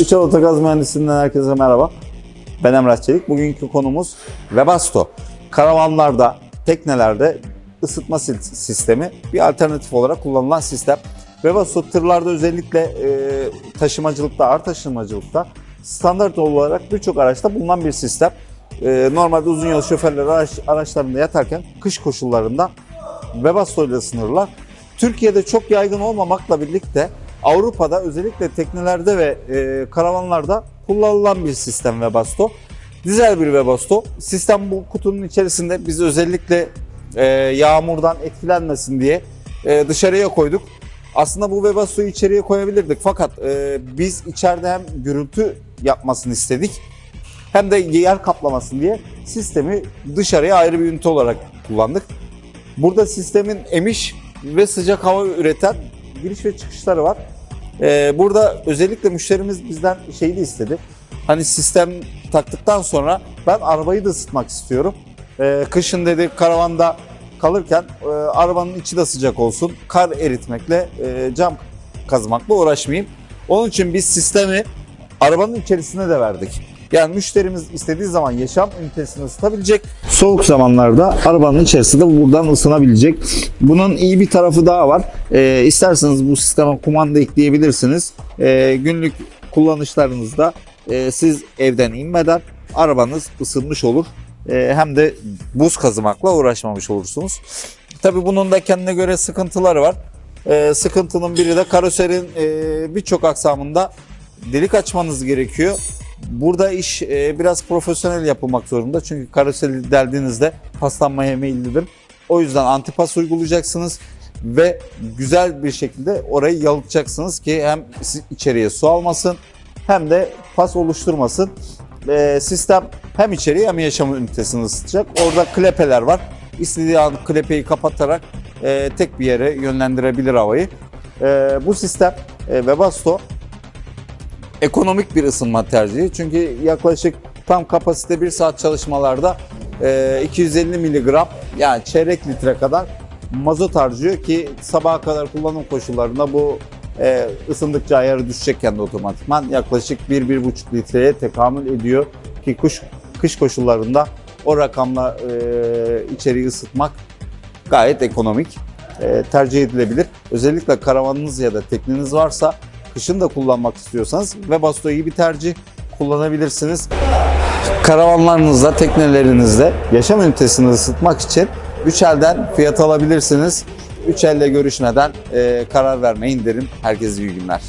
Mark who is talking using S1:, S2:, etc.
S1: Üçel Otogaz Mühendisliğinden herkese merhaba. Ben Emrah Çelik. Bugünkü konumuz Webasto. Karavanlarda, teknelerde ısıtma sistemi bir alternatif olarak kullanılan sistem. Webasto tırlarda özellikle e, taşımacılıkta, ağır taşımacılıkta standart olarak birçok araçta bulunan bir sistem. E, normalde uzun yol şoförleri araç, araçlarında yatarken kış koşullarında Webasto ile ısınırlar. Türkiye'de çok yaygın olmamakla birlikte Avrupa'da özellikle teknelerde ve e, karavanlarda kullanılan bir sistem Webasto. Dizel bir Webasto. Sistem bu kutunun içerisinde biz özellikle e, yağmurdan etkilenmesin diye e, dışarıya koyduk. Aslında bu Webasto'yu içeriye koyabilirdik fakat e, biz içeride hem gürültü yapmasını istedik hem de yer kaplamasın diye sistemi dışarıya ayrı bir ünite olarak kullandık. Burada sistemin emiş ve sıcak hava üreten giriş ve çıkışları var. Ee, burada özellikle müşterimiz bizden şeyi de istedi. Hani sistem taktıktan sonra ben arabayı da ısıtmak istiyorum. Ee, kışın dedi karavanda kalırken e, arabanın içi de sıcak olsun. Kar eritmekle, e, cam kazmakla uğraşmayayım. Onun için biz sistemi arabanın içerisine de verdik. Yani müşterimiz istediği zaman yaşam ünitesini ısıtabilecek. Soğuk zamanlarda arabanın içerisinde buradan ısınabilecek. Bunun iyi bir tarafı daha var. Ee, isterseniz bu sisteme kumanda ekleyebilirsiniz. Ee, günlük kullanışlarınızda e, siz evden inmeden arabanız ısınmış olur. Ee, hem de buz kazımakla uğraşmamış olursunuz. Tabii bunun da kendine göre sıkıntıları var. Ee, sıkıntının biri de karoserin e, birçok aksamında delik açmanız gerekiyor. Burada iş e, biraz profesyonel yapılmak zorunda. Çünkü karoseri deldiğinizde paslanmaya meyillidir. O yüzden antipas uygulayacaksınız ve güzel bir şekilde orayı yalıtacaksınız ki hem içeriye su almasın hem de pas oluşturmasın. E, sistem hem içeriye hem yaşam ünitesini ısıtacak. Orada klepeler var. İstediği an klepeyi kapatarak e, tek bir yere yönlendirebilir havayı. E, bu sistem e, Webasto ekonomik bir ısınma tercihi. Çünkü yaklaşık tam kapasite 1 saat çalışmalarda e, 250 miligram yani çeyrek litre kadar mazot harcıyor ki sabaha kadar kullanım koşullarında bu e, ısındıkça ayarı düşecekken de otomatikman yaklaşık 1-1,5 litreye tekamül ediyor ki kış, kış koşullarında o rakamla e, içeriği ısıtmak gayet ekonomik e, tercih edilebilir. Özellikle karavanınız ya da tekneniz varsa kışın da kullanmak istiyorsanız Webasto iyi bir tercih kullanabilirsiniz. Karavanlarınızda, teknelerinizde yaşam ünitesini ısıtmak için 3 elden fiyat alabilirsiniz. 3 elle görüşmeden e, karar vermeyin derim. Herkese iyi günler.